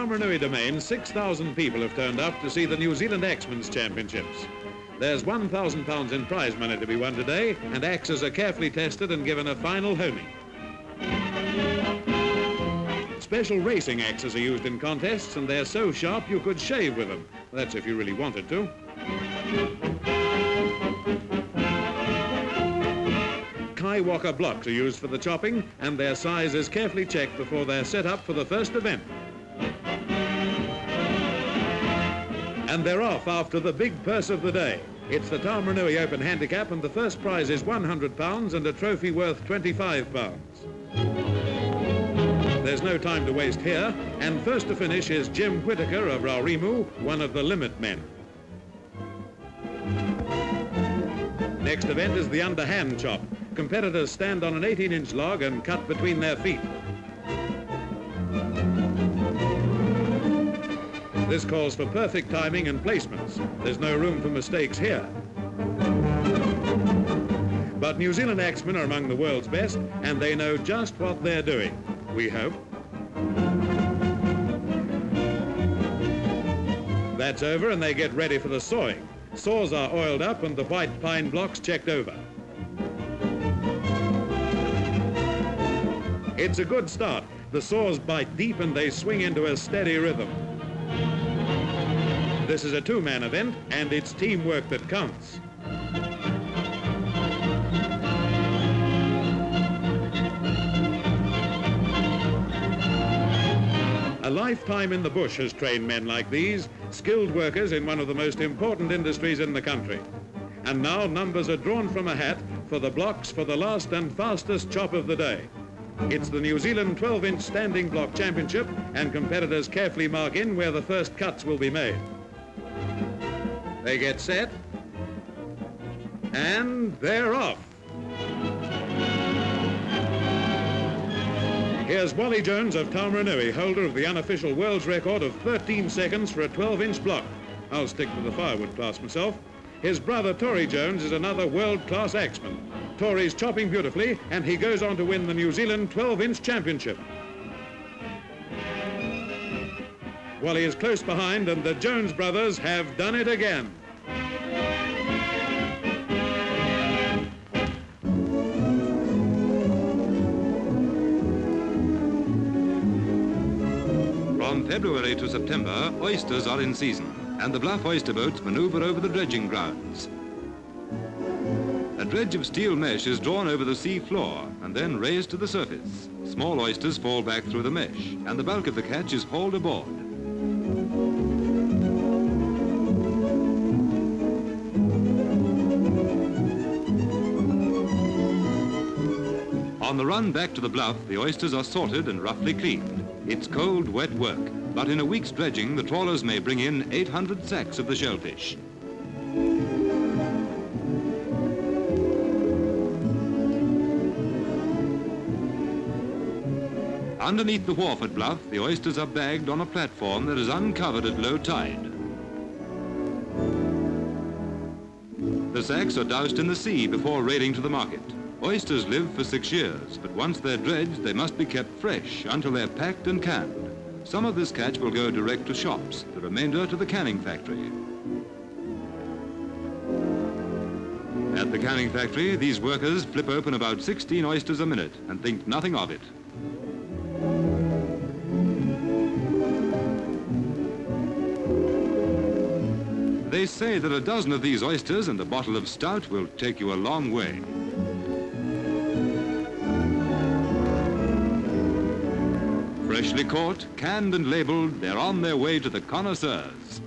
Taumarunui domain, 6,000 people have turned up to see the New Zealand Axemen's Championships. There's £1,000 in prize money to be won today, and axes are carefully tested and given a final homing. Special racing axes are used in contests, and they're so sharp you could shave with them. That's if you really wanted to. Kaiwaka blocks are used for the chopping, and their size is carefully checked before they're set up for the first event. And they're off after the big purse of the day. It's the Taumarunui Open Handicap, and the first prize is £100 and a trophy worth £25. There's no time to waste here, and first to finish is Jim Whitaker of Raurimu, one of the limit men. Next event is the underhand chop. Competitors stand on an 18-inch log and cut between their feet. This calls for perfect timing and placements. There's no room for mistakes here. But New Zealand axemen are among the world's best, and they know just what they're doing, we hope. That's over, and they get ready for the sawing. Saws are oiled up and the white pine blocks checked over. It's a good start. The saws bite deep and they swing into a steady rhythm. This is a two-man event, and it's teamwork that counts. A lifetime in the bush has trained men like these, skilled workers in one of the most important industries in the country. And now numbers are drawn from a hat for the blocks for the last and fastest chop of the day. It's the New Zealand 12-inch standing block championship, and competitors carefully mark in where the first cuts will be made. They get set, and they're off. Here's Wally Jones of Taumarunui, holder of the unofficial world's record of 13 seconds for a 12-inch block. I'll stick to the firewood class myself. His brother, Tory Jones, is another world-class axeman. Tory's chopping beautifully, and he goes on to win the New Zealand 12-inch championship. Wally is close behind, and the Jones brothers have done it again. From February to September, oysters are in season, and the bluff oyster boats maneuver over the dredging grounds. A dredge of steel mesh is drawn over the sea floor and then raised to the surface. Small oysters fall back through the mesh, and the bulk of the catch is hauled aboard. On the run back to the bluff, the oysters are sorted and roughly cleaned. It's cold, wet work, but in a week's dredging, the trawlers may bring in 800 sacks of the shellfish. Underneath the wharf at Bluff, the oysters are bagged on a platform that is uncovered at low tide. The sacks are doused in the sea before raiding to the market. Oysters live for six years, but once they're dredged, they must be kept fresh until they're packed and canned. Some of this catch will go direct to shops, the remainder to the canning factory. At the canning factory, these workers flip open about 16 oysters a minute and think nothing of it. They say that a dozen of these oysters and a bottle of stout will take you a long way. Freshly caught, canned and labeled, they're on their way to the connoisseurs.